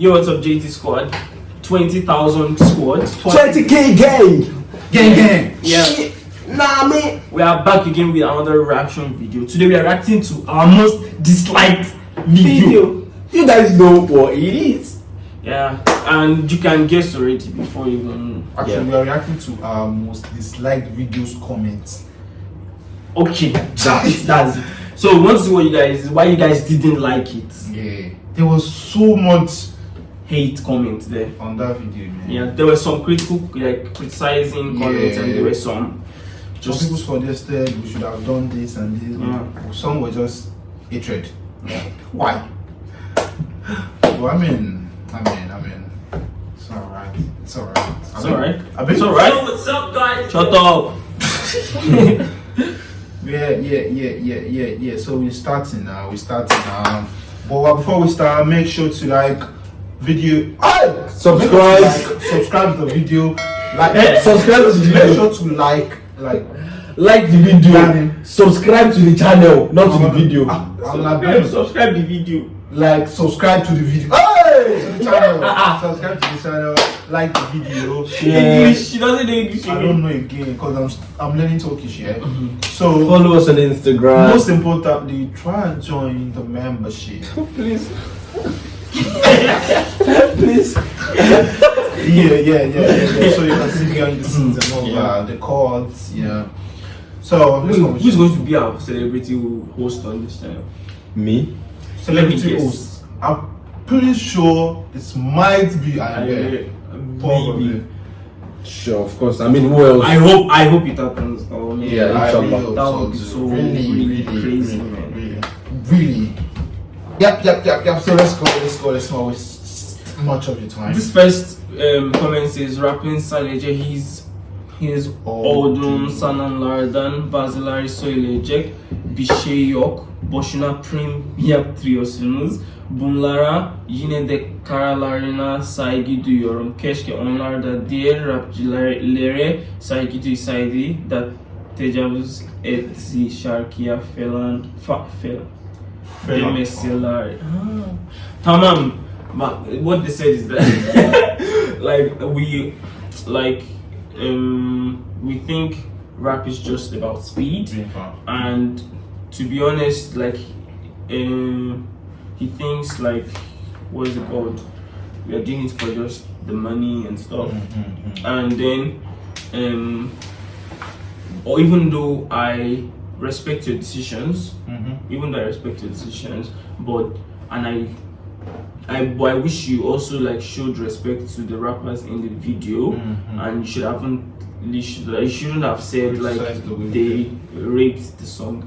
Yo, what's up, JT Squad? 20,000 squad. 20k gang! Gang, gang. Yeah. Shit. Nah, man. We are back again with another reaction video. Today we are reacting to our most disliked video. Video. You guys know what it is. Yeah, and you can guess already before even. Actually, Yeah. we are reacting to our most disliked videos comments. Okay, that's, that's it. So we want to see what you guys, why you guys didn't like it. Yeah. There was so much Hate comments there. on that video, man. Yeah, there were some critical, like criticizing comments, and there were some Just people suggested we should have done this and this. Yeah. Some were just hatred. Why? well, I mean, I mean, I mean, it's alright. It's alright. It's alright. I mean, It's alright. what's up, guys? shut up. Yeah, yeah, yeah, yeah, yeah, yeah. So we're starting now. We're starting now. But before we start, make sure to like video. Ah! Subscribe. Make sure to like, subscribe to the video. Like, Eh, subscribe to the Make sure to like, like. Like the video. Darling. Subscribe to the channel, not to the I'm- video. I'm- I'm Subscribe, subscribe the video. like, subscribe to the video. Hey! To the channel. subscribe to the channel. Like the video. English. She doesn't know English. I don't know again because I'm I'm learning Turkish here. So Follow us on Instagram. most importantly, try and join the membership. please. Please. yeah, yeah, yeah, yeah, yeah. So you can see behind the scenes and all that, the chords, yeah. So let's go. Who- Who's going to be our celebrity host on this channel? Me? celebrity me guess. host? I'm pretty sure it might be I, Probably. maybe. Sure, of course. I mean, who else? I hope. I hope it happens. Oh man. Yeah, I inshallah. really hope That so would be so really, really really, crazy, really, man. Really, really. Yep, yep, yep, yep. So let's go, let's go, let's not waste much of your time. This first um, comment says rapping sadece his his oldum sananlardan bazıları söyleyecek bir şey yok. Boşuna prim yaptırıyorsunuz. Bunlara yine de kararlarına saygı duyuyorum. Keşke onlar da diğer rapçilere saygı duysaydı da tecavüz etti şarkıya falan fa, falan demeseler. Ha. Tamam. But what they said is that like we like um we think rap is just about speed and to be honest like um he thinks like what is it called we are doing it for just the money and stuff and then um or even though i respect your decisions. Even though I respect your decisions, but and I, I, I wish you also like showed respect to the rappers in the video, and you should haven't, you should, you shouldn't have said like they raped the song.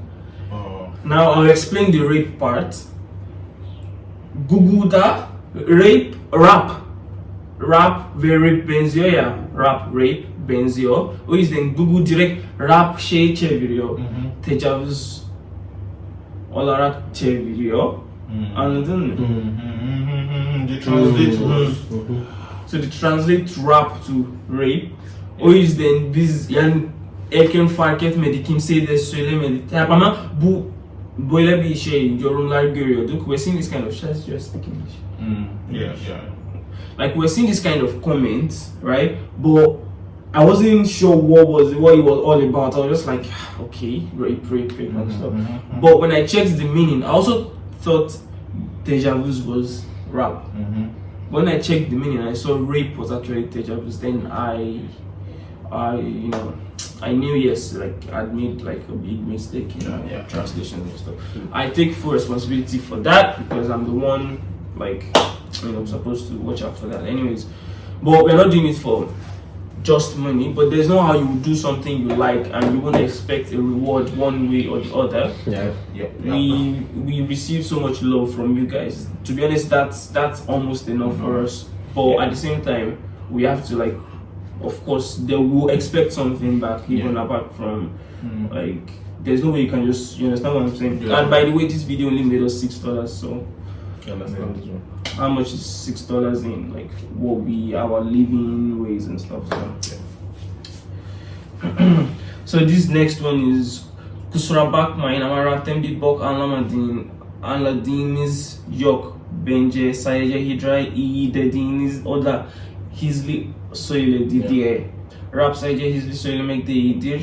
Oh. Now I'll explain the rape part. Google that. Rape rap, rap very rape benziyor ya, rap rape benziyor. O yüzden Google direkt rap şey çeviriyor, tecavüz olarak çeviriyor. Anladın mı? The translate was So they translate rap to rape. O yüzden biz yani erken fark etmedi, kimseye de söylemedi. Ama bu böyle bir şey yorumlar görüyorduk. We're seeing this kind of just just English. yeah, yeah. Like we're seeing this kind of comments, right? But I wasn't sure what was what it was all about. I was just like, okay, rape, rape, rape, and mm-hmm, stuff. Mm-hmm, mm-hmm. But when I checked the meaning, I also thought deja vu was rap. When I checked the meaning, I saw rape was actually deja vu. Then I, I, you know, I knew yes, like I'd made like a big mistake in Yeah, uh, yeah. translation and stuff. I take full responsibility for that because I'm the one, like, you know, supposed to watch out for that. Anyways, but we're not doing it for just money. But there's no how you do something you like and you won't expect a reward one way or the other Yeah. Yeah, we we receive so much love from you guys to be honest that's that's almost enough for us but at the same time we have to like of course they will expect something back even apart from mm. like there's no way you can just you understand what i'm saying Yeah. and by the way this video only made us six dollars so I understand this one. how much is six dollars in like what we our living ways and stuff so so this next one is kusura bakmayın ama rapten bir bok anlamadığın anladığımız yok bence sadece Hidra iyi dediğiniz o da hızlı söyledi diye. Rap sadece hızlı söylemek de iyidir.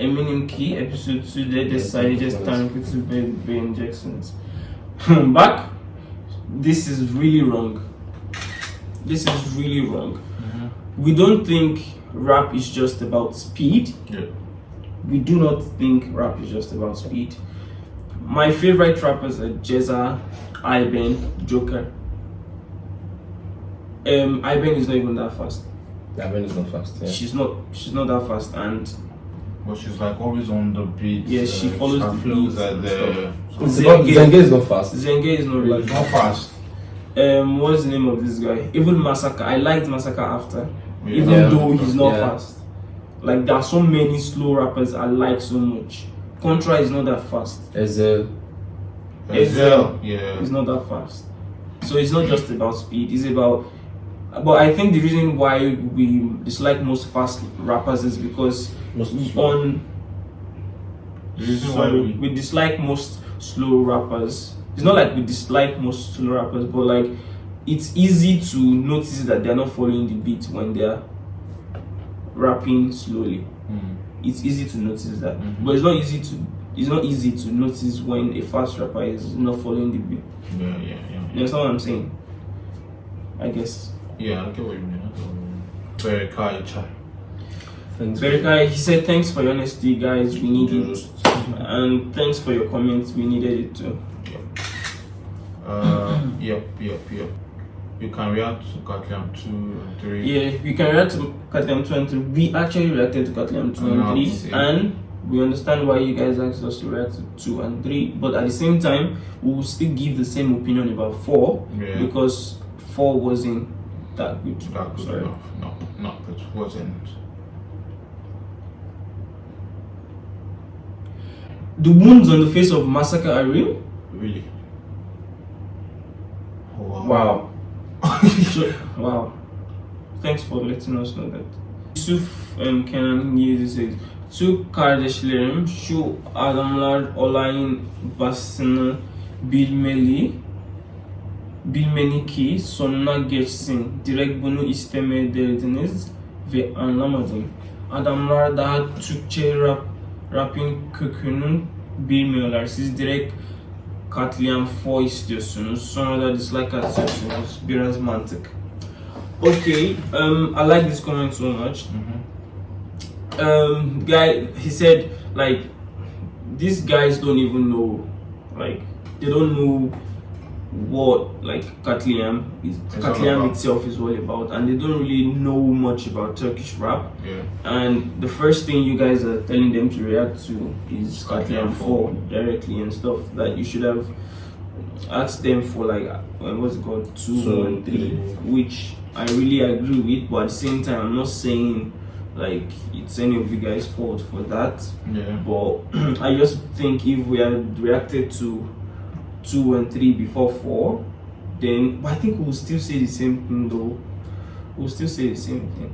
Eminim ki episode 2'de de Evet, sadece evet. Tankurt'u be beğeneceksiniz. Bak, this is really wrong. This is really wrong. We don't think rap is just about speed. Yeah. We do not think rap is just about speed. My favorite rappers are Jezza, Iben, Joker. Um, Iben is not even that fast. Man is not fast. Yeah. She's not. She's not that fast, and But she's like always on the beat. Yeah, she follows her the flows beat are and there. Zenge- Zenge is not fast. Zenge is not really. Like not fast. Um, what's the name of this guy? Even Massaka. I liked Massaka after, Yeah. even Yeah. though he's not Yeah. fast. Like there are so many slow rappers I like so much. Contra is not that fast. Ezhel. Ezhel. Yeah. It's not that fast. So it's not just about speed. It's about. But I think the reason why we dislike most fast rappers is because Most on The reason why we we dislike most slow rappers. It's not like we dislike most slow rappers, but like it's easy to notice that they're not following the beat when they're rapping slowly. Mm. It's easy to notice that, Mhm. but it's not easy to it's not easy to notice when a fast rapper is not following the beat. Yeah, yeah, yeah. You understand what I'm saying? I guess. Yeah I get what you mean. I get what you mean. Chai. Thanks. Verikai, he said thanks for your honesty, guys. We need it, and thanks for your comments. We needed it too. Uh, yep, yep, yep. You can react to Katliam 2 and 3. Yeah, we can react to Katliam 2 and 3. We actually reacted to Katliam 2 and Ah, 3, and we understand why you guys asked us to react to 2 and 3. But at the same time, we will still give the same opinion about 4 Yeah. because 4 wasn't that good. That good Sorry. enough. No, no, it wasn't. The wounds on the face of Massacre are real? Really. Oh, Wow. So- wow. Thanks for letting us know that. Yusuf um, Kenan Yezi says, Türk kardeşlerim şu adamlar olayın basını bilmeli bilmeli ki sonuna geçsin. Direkt bunu istemeye derdiniz ve anlamadım. Adamlar daha Türkçe rap, rapin kökünü bilmiyorlar. Siz direkt katliam 4 istiyorsunuz. Sonra da dislike atıyorsunuz. Biraz mantık. Okay, um, I like this comment so much. Mhm. Um, guy, he said like these guys don't even know, like they don't know what like Katliam is. It's Katliam itself is all about, and they don't really know much about Turkish rap. Yeah. And the first thing you guys are telling them to react to is Katliam Katliam 4 directly and stuff that you should have asked them for like what's it called 2 Two, and 3 three. which I really agree with but at the same time I'm not saying like it's any of you guys fault for that Yeah. but I just think if we had reacted to 2 and 3 before 4 then but I think we'll still say the same thing though. We'll still say the same thing.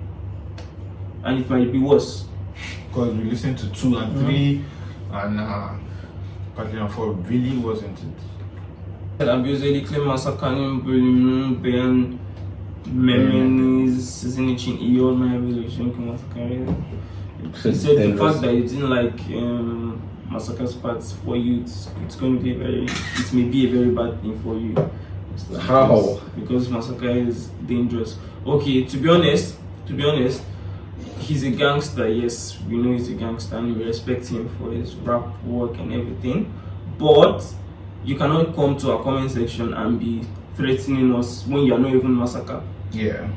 And it might be worse. Because we listened to 2 and 3 and uh, Katliam 4 really wasn't it. Abi özellikle Massaka'nın bölümünü beğenmemeniz sizin için iyi olmayabilir çünkü Massaka'yı He said the fact that you didn't like um, Massaka's parts for you, it's, it's going to be very, it may be a very bad thing for you. How? Because Massaka is dangerous. Okay, to be honest, to be honest, he's a gangster. Yes, we know he's a gangster, and we respect him for his rap work and everything. But you cannot come to our comment section and be threatening us when you are not even Massaka. Yeah.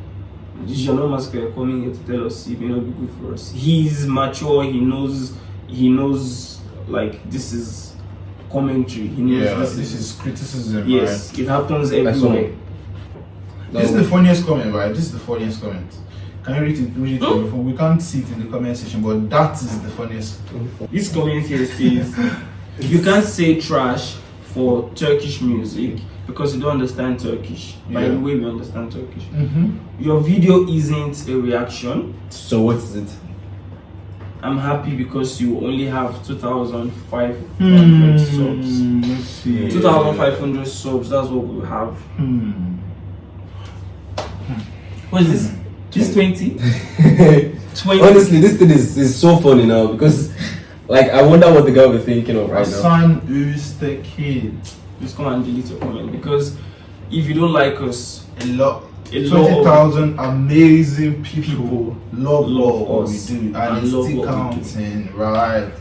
You're not Massaka. Coming here to tell us it may not be good for us. He's mature. He knows. He knows. Like this is commentary. He knows Yeah, this, this is criticism, Yes, it happens everywhere. right? This is the funniest comment, right? This is the funniest comment. Can you read it? Read it me? We can't see it in the comment section, but that is the funniest. This comment here says you can't say trash for Turkish music because you don't understand Turkish. By the way, we understand Turkish. Mm-hmm. Your video isn't a reaction. So what is it? I'm happy because you only have 2,500 Hmm. subs. 2,500 subs, that's what we have. Hmm. What is this? This 20? 20. Honestly, this thing is, is so funny now because, like, I wonder what the guy will be thinking of right now. Hassan who's the kid. Just come and delete your comment because if you don't like us, A lot. A 20,000 amazing people, people love, love what we do and, and it's love still we do. counting, right?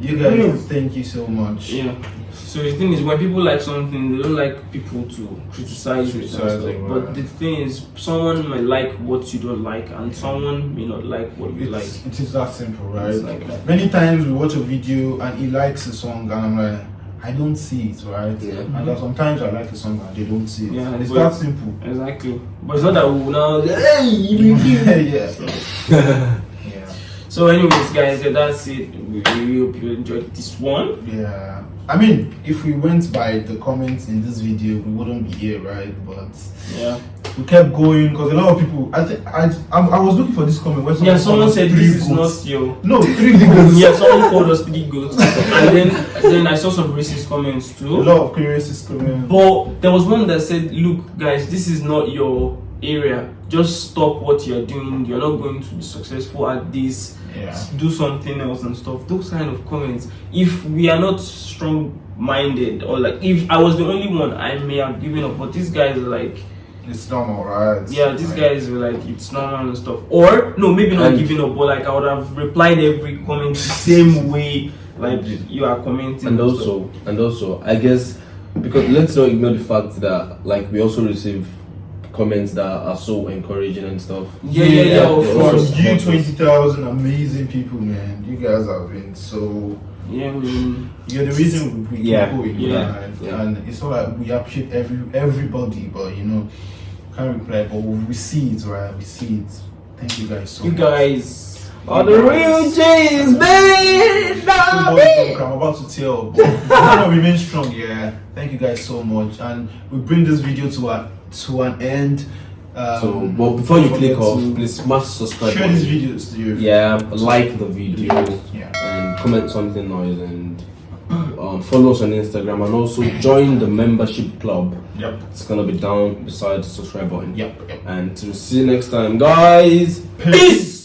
You guys, Mm. thank you so much. Yeah. So the thing is, when people like something, they don't like people to criticize it. and Criticize stuff. it, But the thing is, someone might like what you don't like, and someone may not like what you like. It's, it is that simple, right? Like that. Many times we watch a video and he likes a song and I'm like, I don't see it, right? Yeah. And then sometimes I like a song and they don't see it. Yeah, it's but- that simple. Exactly. But it's not that we will now. Hey, you yeah. yeah. So, anyways, guys, yeah, that's it. We really hope you enjoyed this one. Yeah. I mean, if we went by the comments in this video, we wouldn't be here, right? But Yeah. We kept going because a lot of people. I think I, I I was looking for this comment where Yeah. Someone said this is goats. not your. no three goats. Yeah. Someone called us three goats, and then then I saw some racist comments too. A lot of racist comments. But there was one that said, "Look, guys, this is not your area. Just stop what you're doing. You're not going to be successful at this. Yeah. Do something else and stuff." Those kind of comments. If we are not strong-minded, or like if I was the only one, I may have given up. But these guys are like, It's normal, right? yeah, these Like, guys were like, it's normal and stuff. Or no, maybe not giving up, but like I would have replied every comment the same way, like you are commenting. and stuff. also and also i guess because let's not ignore the fact that like we also receive comments that are so encouraging and stuff yeah, yeah, yeah, of Yeah, From course. you, twenty thousand amazing people, man. You guys have been so. Yeah, I mean, You're the reason we keep Yeah, going, yeah, right? yeah. And it's not like we appreciate every everybody, but you know, can't reply, but we see it, right? We see it. Thank you guys so you much. guys are the real J's, baby. So I'm about to tell. But we're gonna remain strong, yeah. Thank you guys so much, and we bring this video to a to an end. Um, So, but before you click off, please smash subscribe. share these videos to your Yeah, like the video yeah. and comment something nice and um, follow us on Instagram and also join the membership club. Yep. It's gonna be down beside the subscribe button. Yep. Yep. And to see you next time, guys. Peace.